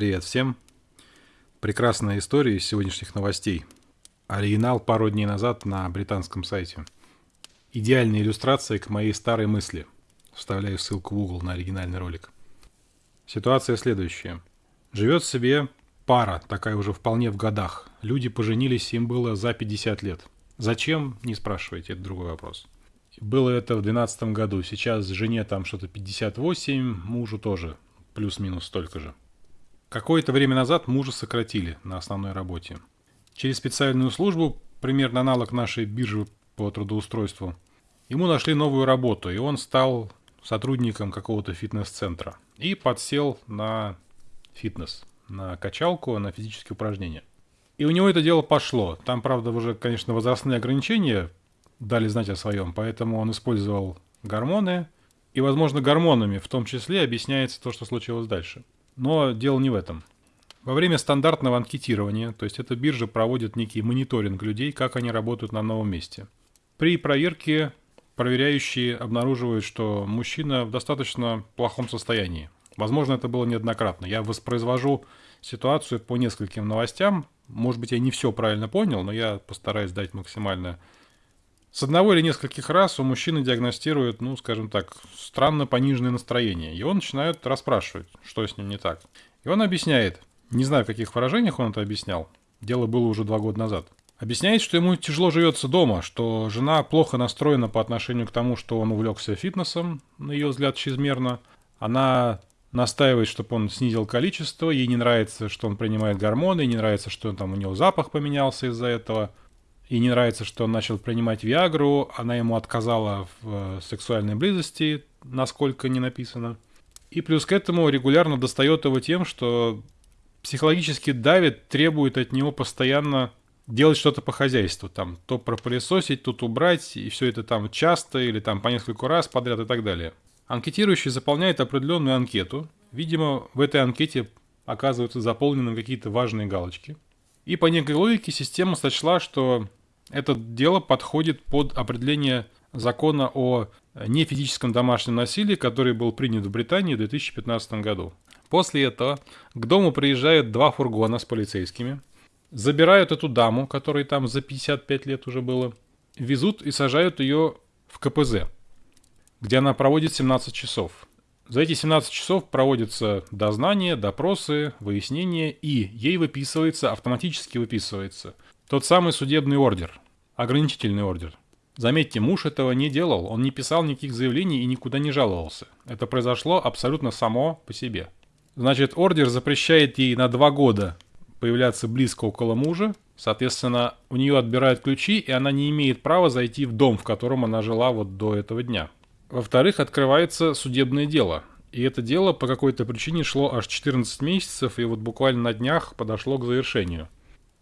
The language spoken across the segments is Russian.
Привет всем. Прекрасная история из сегодняшних новостей. Оригинал пару дней назад на британском сайте. Идеальная иллюстрация к моей старой мысли. Вставляю ссылку в угол на оригинальный ролик. Ситуация следующая. Живет себе пара, такая уже вполне в годах. Люди поженились, им было за 50 лет. Зачем, не спрашивайте, это другой вопрос. Было это в 2012 году. Сейчас жене там что-то 58, мужу тоже плюс-минус столько же. Какое-то время назад мужа сократили на основной работе. Через специальную службу, примерно аналог нашей биржи по трудоустройству, ему нашли новую работу, и он стал сотрудником какого-то фитнес-центра. И подсел на фитнес, на качалку, на физические упражнения. И у него это дело пошло. Там, правда, уже, конечно, возрастные ограничения дали знать о своем, поэтому он использовал гормоны, и, возможно, гормонами в том числе объясняется то, что случилось дальше. Но дело не в этом. Во время стандартного анкетирования, то есть эта биржа проводит некий мониторинг людей, как они работают на новом месте. При проверке проверяющие обнаруживают, что мужчина в достаточно плохом состоянии. Возможно, это было неоднократно. Я воспроизвожу ситуацию по нескольким новостям. Может быть, я не все правильно понял, но я постараюсь дать максимально с одного или нескольких раз у мужчины диагностируют, ну, скажем так, странно пониженное настроение. Его начинают расспрашивать, что с ним не так. И он объясняет, не знаю, в каких выражениях он это объяснял, дело было уже два года назад. Объясняет, что ему тяжело живется дома, что жена плохо настроена по отношению к тому, что он увлекся фитнесом, на ее взгляд, чрезмерно. Она настаивает, чтобы он снизил количество, ей не нравится, что он принимает гормоны, не нравится, что там у него запах поменялся из-за этого и не нравится, что он начал принимать Виагру, она ему отказала в э, сексуальной близости, насколько не написано. И плюс к этому регулярно достает его тем, что психологически давит, требует от него постоянно делать что-то по хозяйству. Там то пропылесосить, тут убрать, и все это там часто или там по несколько раз подряд и так далее. Анкетирующий заполняет определенную анкету. Видимо, в этой анкете оказываются заполнены какие-то важные галочки. И по некой логике система сочла, что это дело подходит под определение закона о нефизическом домашнем насилии, который был принят в Британии в 2015 году. После этого к дому приезжают два фургона с полицейскими, забирают эту даму, которой там за 55 лет уже было, везут и сажают ее в КПЗ, где она проводит 17 часов. За эти 17 часов проводятся дознания, допросы, выяснения, и ей выписывается, автоматически выписывается – тот самый судебный ордер. Ограничительный ордер. Заметьте, муж этого не делал, он не писал никаких заявлений и никуда не жаловался. Это произошло абсолютно само по себе. Значит, ордер запрещает ей на два года появляться близко около мужа, соответственно, у нее отбирают ключи, и она не имеет права зайти в дом, в котором она жила вот до этого дня. Во-вторых, открывается судебное дело. И это дело по какой-то причине шло аж 14 месяцев, и вот буквально на днях подошло к завершению.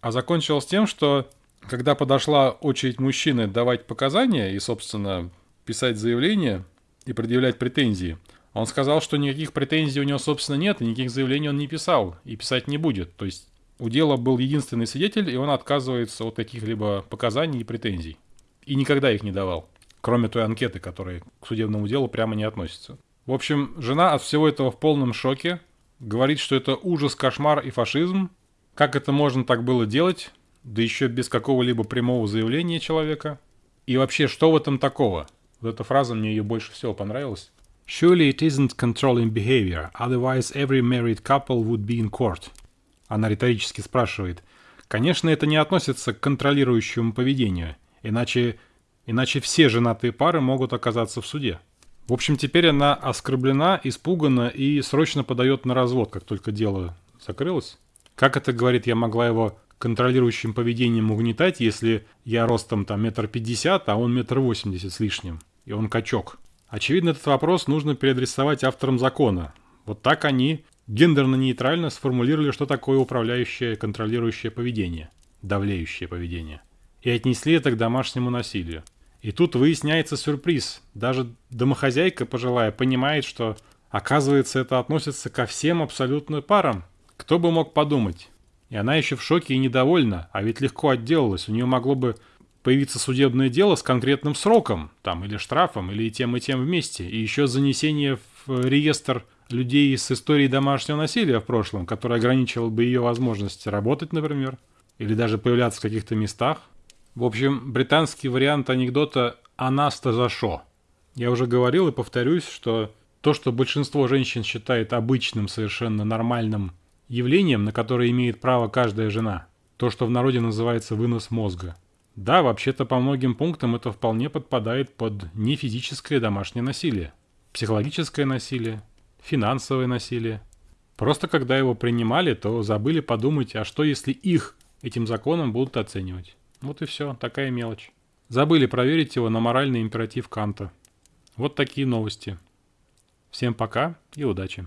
А закончилось тем, что когда подошла очередь мужчины давать показания и, собственно, писать заявление и предъявлять претензии, он сказал, что никаких претензий у него, собственно, нет, и никаких заявлений он не писал и писать не будет. То есть у дела был единственный свидетель, и он отказывается от каких-либо показаний и претензий. И никогда их не давал, кроме той анкеты, которая к судебному делу прямо не относится. В общем, жена от всего этого в полном шоке, говорит, что это ужас, кошмар и фашизм, как это можно так было делать, да еще без какого-либо прямого заявления человека? И вообще, что в этом такого? Вот эта фраза мне ее больше всего понравилась. Surely it isn't controlling behavior, otherwise every married couple would be in court. Она риторически спрашивает. Конечно, это не относится к контролирующему поведению, иначе, иначе все женатые пары могут оказаться в суде. В общем, теперь она оскорблена, испугана и срочно подает на развод, как только дело закрылось. Как это, говорит, я могла его контролирующим поведением угнетать, если я ростом там метр пятьдесят, а он метр восемьдесят с лишним, и он качок? Очевидно, этот вопрос нужно переадресовать авторам закона. Вот так они гендерно-нейтрально сформулировали, что такое управляющее контролирующее поведение, давлеющее поведение, и отнесли это к домашнему насилию. И тут выясняется сюрприз. Даже домохозяйка пожилая понимает, что оказывается это относится ко всем абсолютно парам, кто бы мог подумать? И она еще в шоке и недовольна, а ведь легко отделалась. У нее могло бы появиться судебное дело с конкретным сроком, там, или штрафом, или тем, и тем вместе, и еще занесение в реестр людей с историей домашнего насилия в прошлом, который ограничивал бы ее возможность работать, например, или даже появляться в каких-то местах. В общем, британский вариант анекдота «Анаста за шо». Я уже говорил и повторюсь, что то, что большинство женщин считает обычным, совершенно нормальным явлением, на которое имеет право каждая жена, то, что в народе называется вынос мозга. Да, вообще-то по многим пунктам это вполне подпадает под нефизическое домашнее насилие, психологическое насилие, финансовое насилие. Просто когда его принимали, то забыли подумать, а что если их этим законом будут оценивать. Вот и все, такая мелочь. Забыли проверить его на моральный императив Канта. Вот такие новости. Всем пока и удачи.